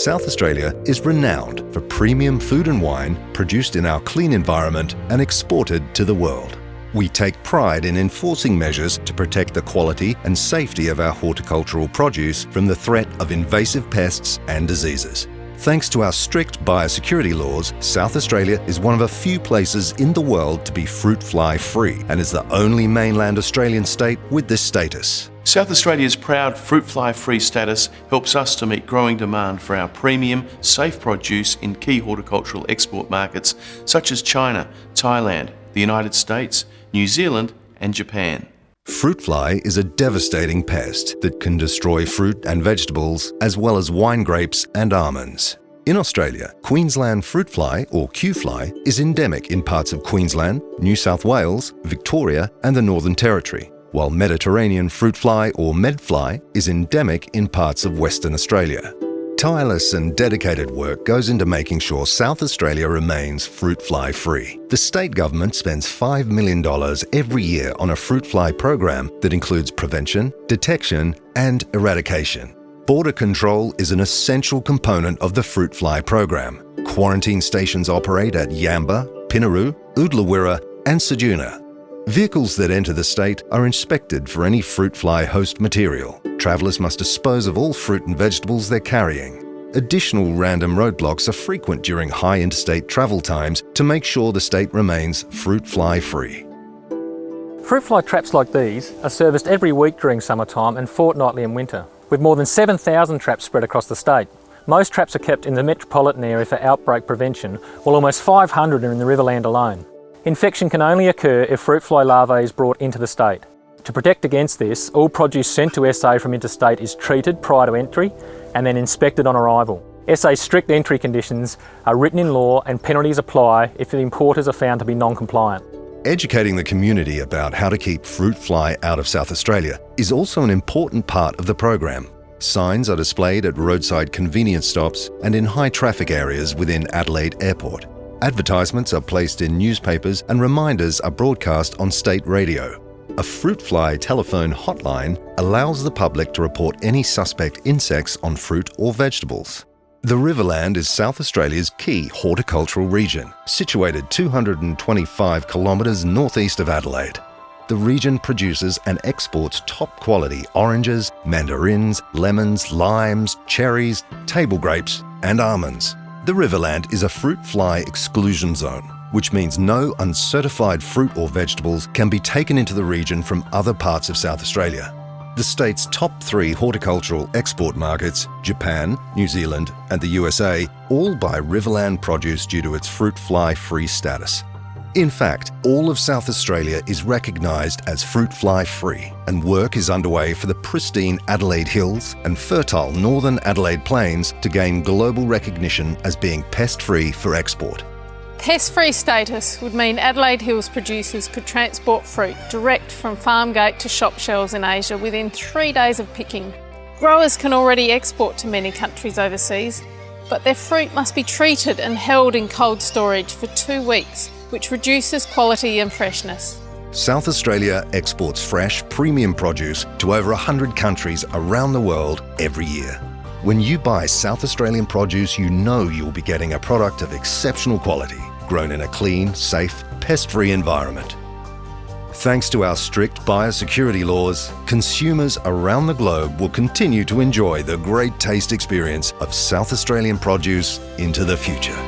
South Australia is renowned for premium food and wine produced in our clean environment and exported to the world. We take pride in enforcing measures to protect the quality and safety of our horticultural produce from the threat of invasive pests and diseases. Thanks to our strict biosecurity laws, South Australia is one of a few places in the world to be fruit fly free and is the only mainland Australian state with this status. South Australia's proud fruit fly free status helps us to meet growing demand for our premium, safe produce in key horticultural export markets such as China, Thailand, the United States, New Zealand and Japan. Fruit fly is a devastating pest that can destroy fruit and vegetables as well as wine grapes and almonds. In Australia, Queensland fruit fly or Q fly is endemic in parts of Queensland, New South Wales, Victoria and the Northern Territory, while Mediterranean fruit fly or medfly is endemic in parts of Western Australia. Tireless and dedicated work goes into making sure South Australia remains fruit fly free. The state government spends $5 million every year on a fruit fly program that includes prevention, detection and eradication. Border control is an essential component of the fruit fly program. Quarantine stations operate at Yamba, Pinnaroo, Oodlawirra and Ceduna. Vehicles that enter the state are inspected for any fruit fly host material. Travellers must dispose of all fruit and vegetables they're carrying. Additional random roadblocks are frequent during high interstate travel times to make sure the state remains fruit fly free. Fruit fly traps like these are serviced every week during summertime and fortnightly in winter, with more than 7,000 traps spread across the state. Most traps are kept in the metropolitan area for outbreak prevention, while almost 500 are in the Riverland alone. Infection can only occur if fruit fly larvae is brought into the state. To protect against this, all produce sent to SA from interstate is treated prior to entry and then inspected on arrival. SA's strict entry conditions are written in law and penalties apply if the importers are found to be non-compliant. Educating the community about how to keep fruit fly out of South Australia is also an important part of the program. Signs are displayed at roadside convenience stops and in high traffic areas within Adelaide Airport. Advertisements are placed in newspapers and reminders are broadcast on state radio. A fruit fly telephone hotline allows the public to report any suspect insects on fruit or vegetables. The Riverland is South Australia's key horticultural region, situated 225 kilometres northeast of Adelaide. The region produces and exports top quality oranges, mandarins, lemons, limes, cherries, table grapes and almonds. The Riverland is a fruit fly exclusion zone, which means no uncertified fruit or vegetables can be taken into the region from other parts of South Australia. The state's top three horticultural export markets, Japan, New Zealand and the USA, all buy Riverland produce due to its fruit fly free status. In fact, all of South Australia is recognised as fruit fly free and work is underway for the pristine Adelaide Hills and fertile northern Adelaide Plains to gain global recognition as being pest-free for export. Pest-free status would mean Adelaide Hills producers could transport fruit direct from farm gate to shop shelves in Asia within three days of picking. Growers can already export to many countries overseas, but their fruit must be treated and held in cold storage for two weeks which reduces quality and freshness. South Australia exports fresh, premium produce to over 100 countries around the world every year. When you buy South Australian produce, you know you'll be getting a product of exceptional quality, grown in a clean, safe, pest-free environment. Thanks to our strict biosecurity laws, consumers around the globe will continue to enjoy the great taste experience of South Australian produce into the future.